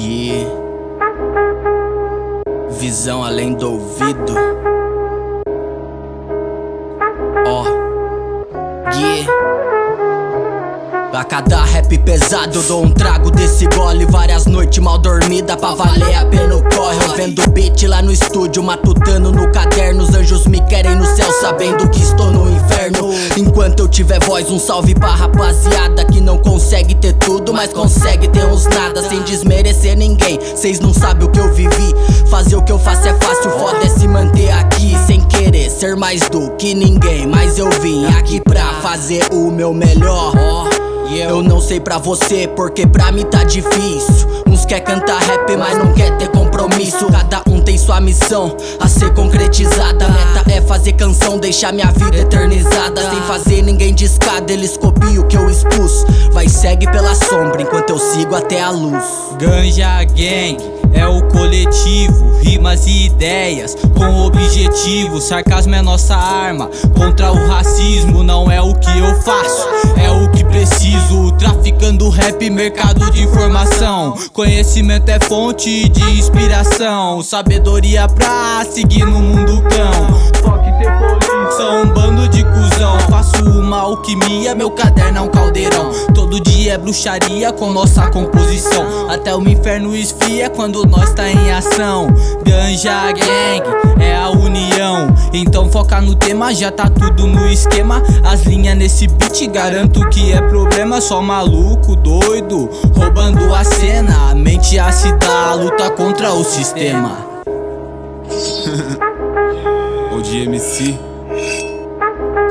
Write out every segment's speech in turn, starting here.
Gui Visão além do ouvido. Ó oh. Gui. A cada rap pesado dou um trago desse gole. Várias noites mal dormida pra valer a pena o corre. Eu vendo beat lá no estúdio, matutando no caderno. Os anjos me querem no céu sabendo eu tiver voz, um salve pra rapaziada Que não consegue ter tudo, mas consegue ter uns nada Sem desmerecer ninguém, cês não sabem o que eu vivi Fazer o que eu faço é fácil, foda é se manter aqui Sem querer ser mais do que ninguém. Mas eu vim aqui pra fazer o meu melhor eu não sei pra você, porque pra mim tá difícil Uns quer cantar rap, mas não quer ter compromisso Cada um tem sua missão a ser concretizada A meta é fazer canção, deixar minha vida eternizada Sem fazer ninguém de escada, eles copiam o que eu expus Vai segue pela sombra, enquanto eu sigo até a luz Ganja Gang é o coletivo, rimas e ideias com objetivo. Sarcasmo é nossa arma contra o racismo. Não é o que eu faço, é o que preciso. Traficando rap, mercado de informação. Conhecimento é fonte de inspiração. Sabedoria pra seguir no mundo cão. Ter poluição, um bando de cuzão. Faço uma alquimia, meu caderno é um caldeirão. É bruxaria com nossa composição. Até o inferno esfria quando nós tá em ação. Ganja Gang é a união. Então foca no tema, já tá tudo no esquema. As linhas nesse beat garanto que é problema. Só maluco, doido, roubando a cena. A mente ácida, a luta contra o sistema. o DMC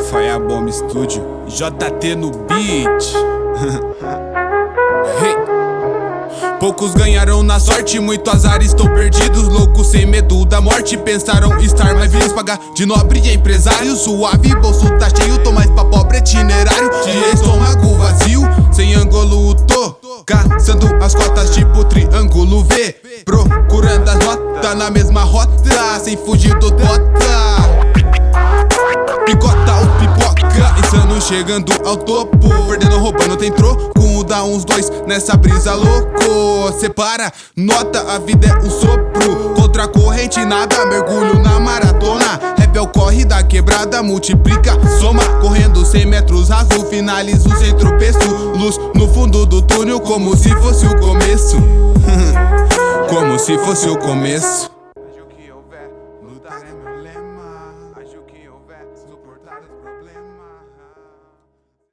Firebomb Studio JT no beat. Poucos ganharam na sorte, muito azar, estou perdidos Loucos sem medo da morte, pensaram estar mais vivos Pagar de nobre e empresário, suave, bolso tá cheio Tô mais pra pobre itinerário, de estômago vazio Sem ângulo tô, caçando as cotas tipo triângulo V. Procurando as notas na mesma rota, sem fugir do bota. Picota o chegando ao topo. Perdendo, roubando, tem troco. Dá uns dois nessa brisa louco. Separa, nota, a vida é um sopro. Contra a corrente nada, mergulho na maratona. Rap é o corre da quebrada, multiplica, soma. Correndo 100 metros raso, finalizo sem tropeço. Luz no fundo do túnel como se fosse o começo. Como se fosse o começo